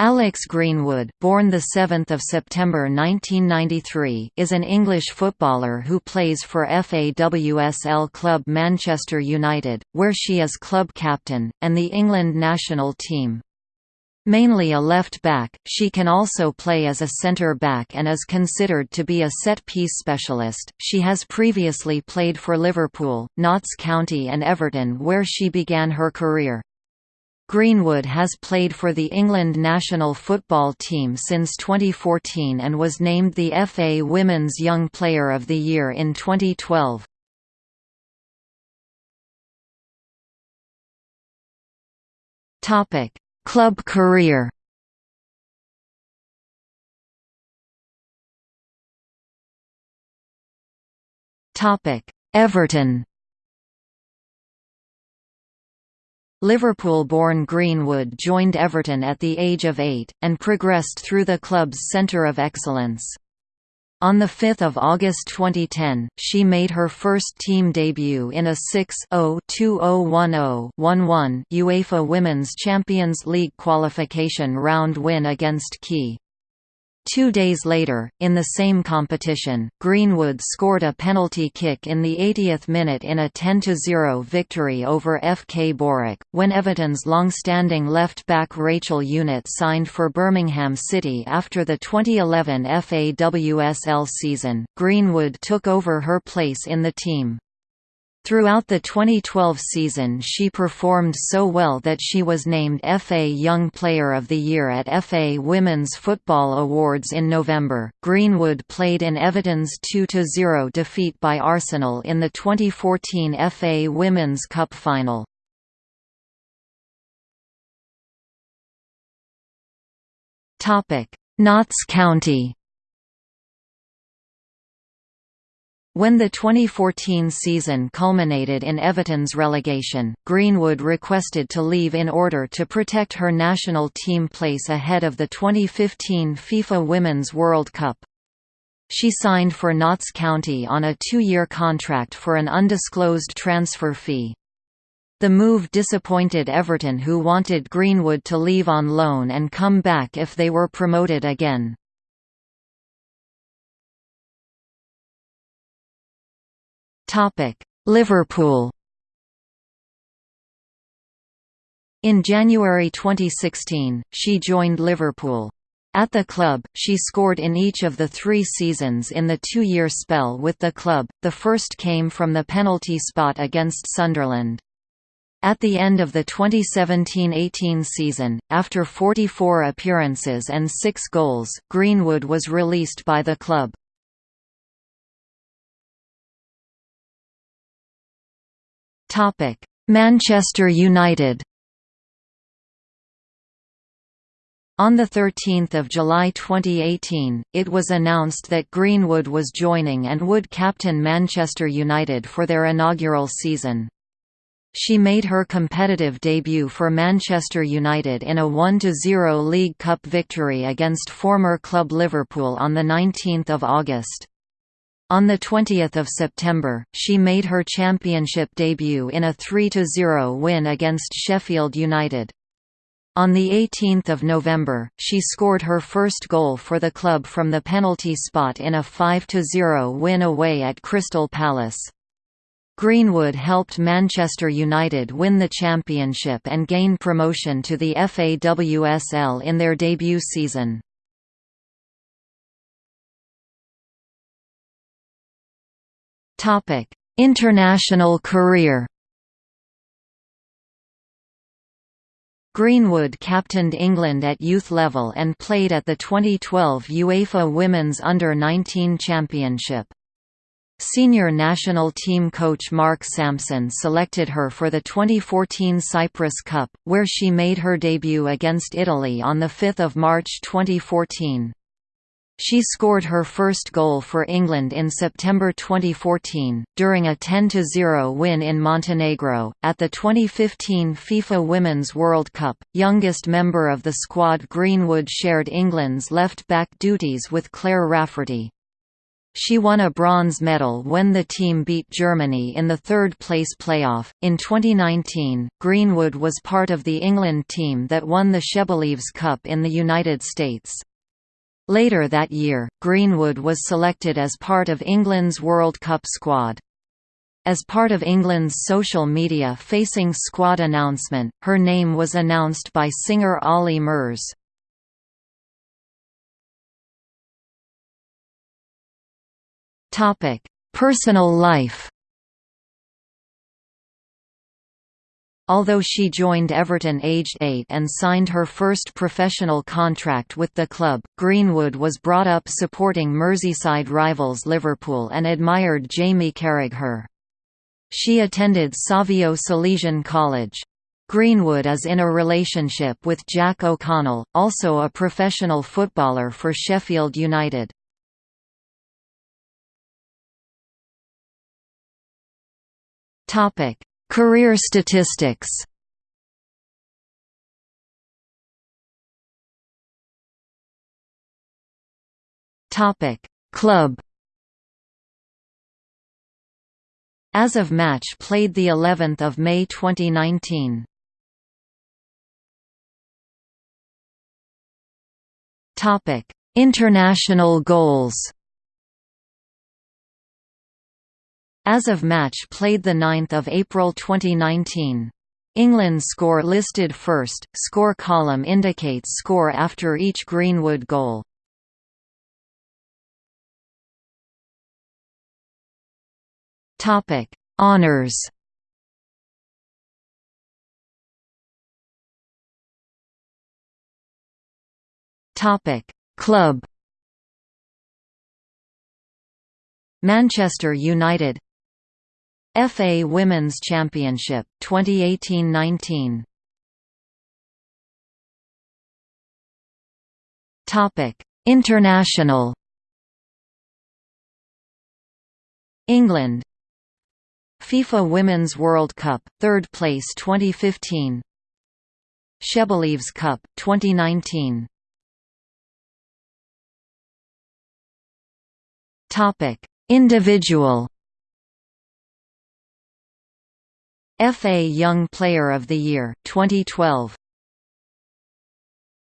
Alex Greenwood, born 7 September 1993, is an English footballer who plays for FAWSL club Manchester United, where she is club captain, and the England national team. Mainly a left-back, she can also play as a centre-back and is considered to be a set-piece specialist. She has previously played for Liverpool, Notts County and Everton where she began her career. Greenwood has played for the England national football team since 2014 and was named the FA Women's Young Player of the Year in 2012. Topic: Club career. Topic: Everton. Liverpool-born Greenwood joined Everton at the age of eight, and progressed through the club's centre of excellence. On 5 August 2010, she made her first team debut in a 6-0-2010-11 UEFA Women's Champions League qualification round win against KÍ. Two days later, in the same competition, Greenwood scored a penalty kick in the 80th minute in a 10–0 victory over FK Borec, when Everton's long-standing left-back Rachel Unitt signed for Birmingham City after the 2011 FAWSL season, Greenwood took over her place in the team. Throughout the 2012 season she performed so well that she was named FA Young Player of the Year at FA Women's Football Awards in November. Greenwood played in Everton's 2-0 defeat by Arsenal in the 2014 FA Women's Cup final. Notts County When the 2014 season culminated in Everton's relegation, Greenwood requested to leave in order to protect her national team place ahead of the 2015 FIFA Women's World Cup. She signed for Notts County on a two-year contract for an undisclosed transfer fee. The move disappointed Everton who wanted Greenwood to leave on loan and come back if they were promoted again. Liverpool. In January 2016, she joined Liverpool. At the club, she scored in each of the three seasons in the two-year spell with the club, the first came from the penalty spot against Sunderland. At the end of the 2017–18 season, after 44 appearances and 6 goals, Greenwood was released by the club. Topic: Manchester United. On 13 July 2018, it was announced that Greenwood was joining and would captain Manchester United for their inaugural season. She made her competitive debut for Manchester United in a 1–0 League Cup victory against former club Liverpool on 19 August. On 20 September, she made her championship debut in a 3–0 win against Sheffield United. On 18 November, she scored her first goal for the club from the penalty spot in a 5–0 win away at Crystal Palace. Greenwood helped Manchester United win the championship and gain promotion to the FAWSL in their debut season. Topic: International career. Greenwood captained England at youth level and played at the 2012 UEFA Women's Under-19 Championship. Senior national team coach Mark Sampson selected her for the 2014 Cyprus Cup, where she made her debut against Italy on 5 March 2014. She scored her first goal for England in September 2014, during a 10–0 win in Montenegro, at the 2015 FIFA Women's World Cup. Youngest member of the squad Greenwood shared England's left-back duties with Claire Rafferty. She won a bronze medal when the team beat Germany in the third-place playoff. In 2019, Greenwood was part of the England team that won the Shebelieves Cup in the United States. Later that year, Greenwood was selected as part of England's World Cup squad. As part of England's social media facing squad announcement, her name was announced by singer Olly Murs. Personal life. Although she joined Everton aged 8 and signed her first professional contract with the club, Greenwood was brought up supporting Merseyside rivals Liverpool and admired Jamie Carragher. She attended Savio Salesian College. Greenwood is in a relationship with Jack O'Connell, also a professional footballer for Sheffield United. Topic: Career statistics. Topic: Club. As of match played the 11th of May 2019. Topic: International goals. As of match played 9 April 2019. England score listed first, score column indicates score after each Greenwood goal. Topic: Honours. Topic: Club. Manchester United FA Women's Championship 2018-19 Topic International. England. FIFA Women's World Cup 3rd place 2015 Shebelieves Cup 2019 Topic Individual FA Young Player of the Year 2012